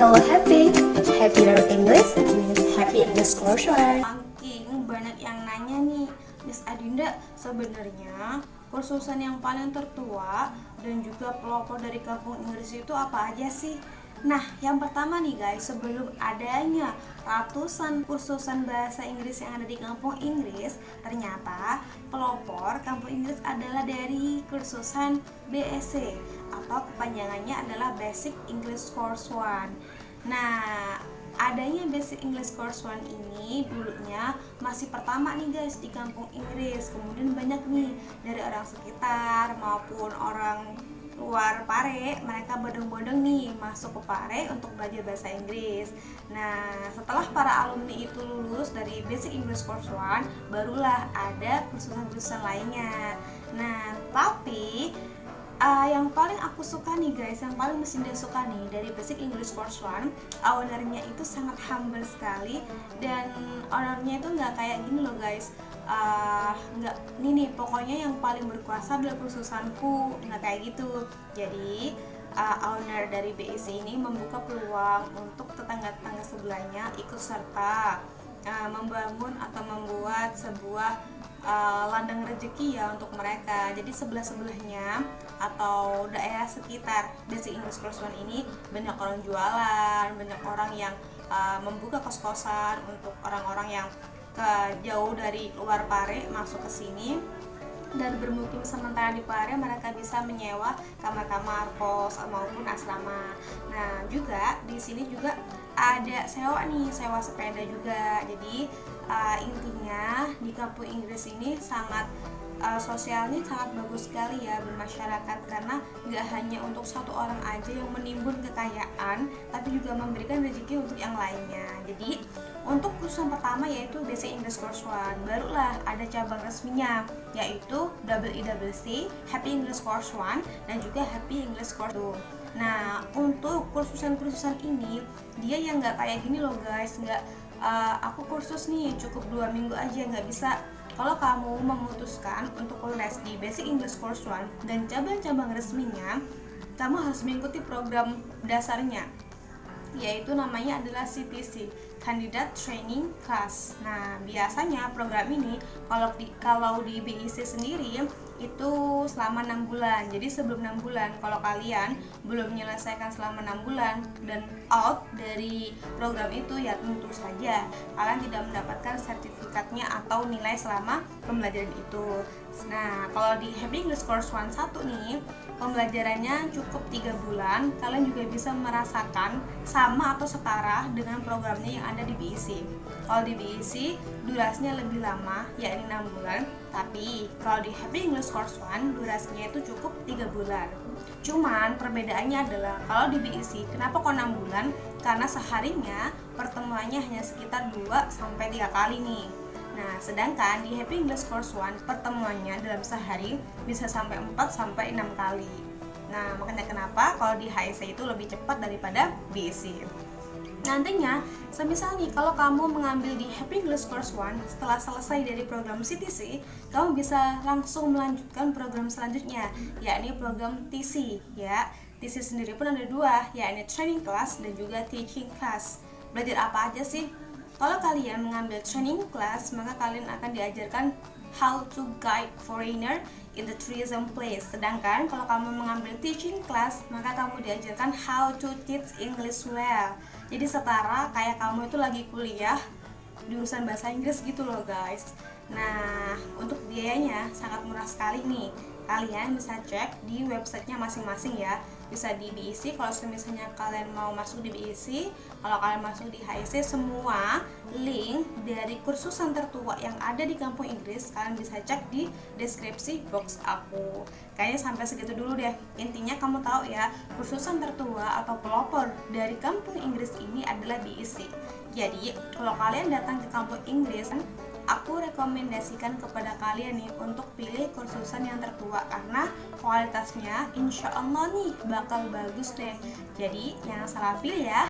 Hello Happy, Happy Learn English with Happy English Course One. Ranking banyak yang nanya nih, Miss Adinda sebenarnya kursusan yang paling tertua dan juga pelopor dari kampung Inggris itu apa aja sih? Nah, yang pertama nih guys, sebelum adanya ratusan kursusan bahasa Inggris yang ada di kampung Inggris, ternyata pelopor kampung Inggris adalah dari kursusan BSC atau kepanjangannya adalah Basic English Course One. Nah, adanya Basic English Course One ini dulunya masih pertama nih guys di kampung Inggris. Kemudian banyak nih dari orang sekitar maupun orang luar Pare mereka bodong-bodong nih masuk ke Pare untuk belajar bahasa Inggris. Nah setelah para alumni itu lulus dari Basic English Course One barulah ada kursusan-kursusan lainnya uh, yang paling aku suka nih guys, yang paling mesin dia suka nih dari Basic English Course One, ownernya itu sangat humble sekali dan ownernya itu nggak kayak gini loh guys, uh, nggak ini nih pokoknya yang paling berkuasa adalah kursusanku nggak kayak gitu. Jadi uh, owner dari BIC ini membuka peluang untuk tetangga-tetangga sebelahnya ikut serta uh, membangun atau membuat sebuah uh, ladang rezeki ya untuk mereka jadi sebelah-sebelahnya atau daerah sekitar English Course One ini banyak orang jualan banyak orang yang uh, membuka kos-kosan untuk orang-orang yang ke jauh dari luar Pare masuk ke sini dan bermukim sementara di Pare mereka bisa menyewa kamar-kamar kos maupun asrama. Nah juga di sini juga ada sewa nih sewa sepeda juga. Jadi uh, intinya di kampung Inggris ini sangat uh, sosialnya sangat bagus sekali ya bermasyarakat. Karena nggak hanya untuk satu orang aja yang menimbun kekayaan tapi juga memberikan rezeki untuk yang lainnya. Jadi untuk kursusan pertama yaitu Basic English Course One barulah ada cabang resminya yaitu WEWC Happy English Course One dan juga Happy English Course 2 Nah, untuk kursusan-kursusan ini dia yang nggak kayak gini loh guys, nggak uh, aku kursus nih cukup dua minggu aja nggak bisa kalau kamu memutuskan untuk les di Basic English Course One dan cabang-cabang resminya, kamu harus mengikuti program dasarnya yaitu namanya adalah CTC Candidate Training Class. Nah, biasanya program ini kalau di kalau di BIC sendiri itu selama enam bulan. Jadi sebelum enam bulan kalau kalian belum menyelesaikan selama enam bulan dan out dari program itu ya tentu saja. Kalian tidak mendapatkan sertifikatnya atau nilai selama pembelajaran itu. Nah kalau di Happy English Course 1 nih pembelajarannya cukup tiga bulan. Kalian juga bisa merasakan sama atau setara dengan programnya yang ada di BEC kalau di BEC durasinya lebih lama yakni 6 bulan. Tapi kalau di Happy English Course 1 durasinya itu cukup tiga bulan. Cuman perbedaannya adalah kalau di BEC kenapa kok 6 bulan? Karena seharinya pertemuannya hanya sekitar 2 sampai 3 kali nih Nah, sedangkan di Happy English Course 1 pertemuannya dalam sehari bisa sampai 4 sampai 6 kali. Nah, makanya kenapa kalau di HIC itu lebih cepat daripada BC. Nantinya, semisal nih kalau kamu mengambil di Happy English Course 1 setelah selesai dari program CTC, kamu bisa langsung melanjutkan program selanjutnya, yakni program TC ya. TC sendiri pun ada dua, yakni Training Class dan juga Teaching Class. Belajar apa aja sih? Kalau kalian mengambil training class, maka kalian akan diajarkan how to guide foreigner in the tourism place. Sedangkan kalau kamu mengambil teaching class, maka kamu diajarkan how to teach English well. Jadi setara kayak kamu itu lagi kuliah jurusan bahasa Inggris gitu loh guys. Nah, untuk biayanya sangat murah sekali nih. Kalian bisa cek di websitenya masing-masing ya. Bisa di BIC kalau misalnya kalian mau masuk di BIC kalau kalian masuk di HIC semua link dari kursusan tertua yang ada di kampung Inggris kalian bisa cek di deskripsi box aku. Kayaknya sampai segitu dulu deh. Intinya kamu tahu ya kursusan tertua atau pelopor dari kampung Inggris ini adalah BIC jadi kalau kalian datang ke kampung Inggris aku rekomendasikan kepada kalian nih untuk pilih kursusan yang tertua karena kualitasnya insya Allah nih bakal bagus deh. Jadi jangan salah pilih ya